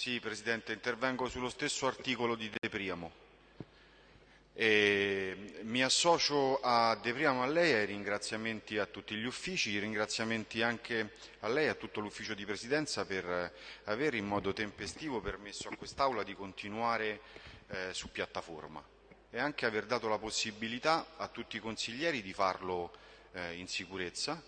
Sì, Presidente, intervengo sullo stesso articolo di De Priamo. E mi associo a De Priamo a lei ai ringraziamenti a tutti gli uffici, ringraziamenti anche a lei e a tutto l'ufficio di Presidenza per aver in modo tempestivo permesso a quest'Aula di continuare eh, su piattaforma e anche aver dato la possibilità a tutti i consiglieri di farlo eh, in sicurezza,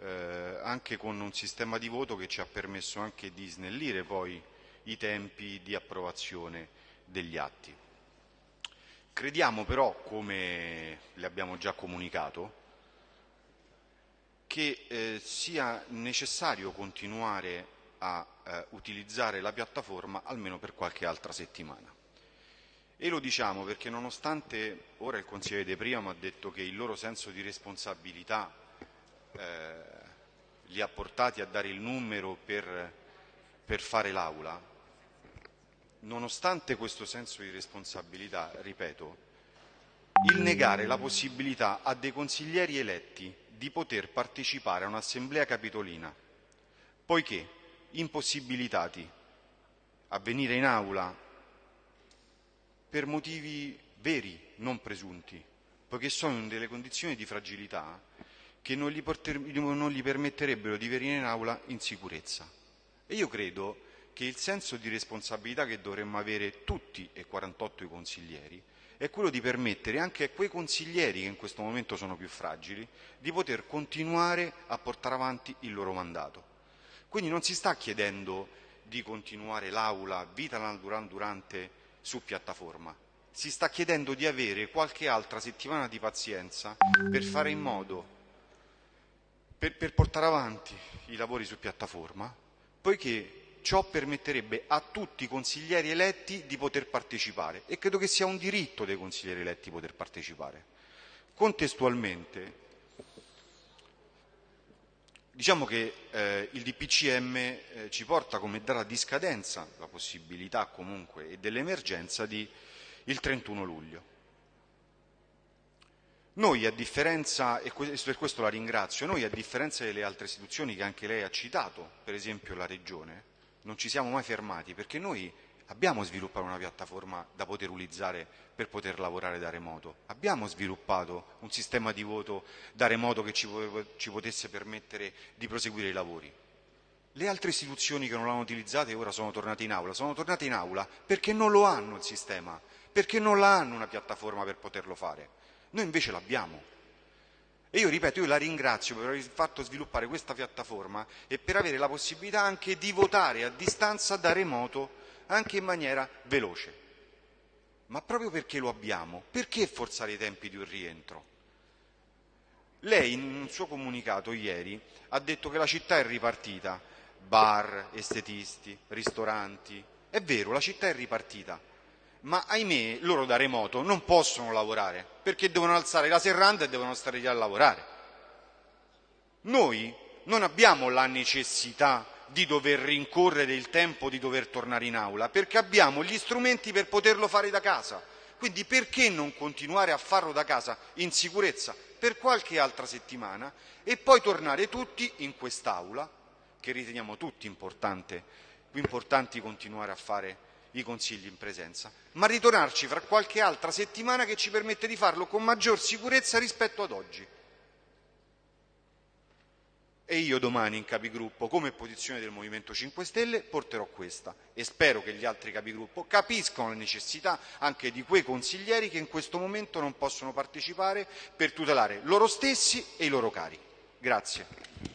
eh, anche con un sistema di voto che ci ha permesso anche di snellire poi i tempi di approvazione degli atti. Crediamo però, come le abbiamo già comunicato, che eh, sia necessario continuare a eh, utilizzare la piattaforma almeno per qualche altra settimana. E lo diciamo perché nonostante ora il consigliere De Priamo ha detto che il loro senso di responsabilità eh, li ha portati a dare il numero per, per fare l'aula, nonostante questo senso di responsabilità, ripeto, il negare la possibilità a dei consiglieri eletti di poter partecipare a un'assemblea capitolina, poiché impossibilitati a venire in aula per motivi veri, non presunti, poiché sono in delle condizioni di fragilità che non gli, non gli permetterebbero di venire in aula in sicurezza. E io credo che il senso di responsabilità che dovremmo avere tutti e 48 i consiglieri è quello di permettere anche a quei consiglieri che in questo momento sono più fragili di poter continuare a portare avanti il loro mandato. Quindi non si sta chiedendo di continuare l'aula vita durante su piattaforma, si sta chiedendo di avere qualche altra settimana di pazienza per fare in modo, per, per portare avanti i lavori su piattaforma, poiché ciò permetterebbe a tutti i consiglieri eletti di poter partecipare e credo che sia un diritto dei consiglieri eletti poter partecipare. Contestualmente, diciamo che eh, il DPCM eh, ci porta come data di scadenza, la possibilità comunque e dell'emergenza di il 31 luglio. Noi a differenza, e per questo la ringrazio, noi a differenza delle altre istituzioni che anche lei ha citato, per esempio la Regione, non ci siamo mai fermati perché noi abbiamo sviluppato una piattaforma da poter utilizzare per poter lavorare da remoto, abbiamo sviluppato un sistema di voto da remoto che ci, ci potesse permettere di proseguire i lavori. Le altre istituzioni che non l'hanno utilizzata e ora sono tornate in aula, sono tornate in aula perché non lo hanno il sistema, perché non la hanno una piattaforma per poterlo fare. Noi invece l'abbiamo. E io ripeto, io la ringrazio per aver fatto sviluppare questa piattaforma e per avere la possibilità anche di votare a distanza da remoto, anche in maniera veloce. Ma proprio perché lo abbiamo, perché forzare i tempi di un rientro? Lei in un suo comunicato ieri ha detto che la città è ripartita, bar, estetisti, ristoranti. È vero, la città è ripartita, ma ahimè loro da remoto non possono lavorare perché devono alzare la serranda e devono stare lì a lavorare. Noi non abbiamo la necessità di dover rincorrere il tempo di dover tornare in aula perché abbiamo gli strumenti per poterlo fare da casa. Quindi perché non continuare a farlo da casa in sicurezza per qualche altra settimana e poi tornare tutti in quest'aula, che riteniamo tutti importante, importanti continuare a fare i consigli in presenza, ma ritornarci fra qualche altra settimana che ci permette di farlo con maggior sicurezza rispetto ad oggi. E io domani in capigruppo, come posizione del Movimento 5 Stelle, porterò questa e spero che gli altri capigruppo capiscano la necessità anche di quei consiglieri che in questo momento non possono partecipare per tutelare loro stessi e i loro cari. Grazie.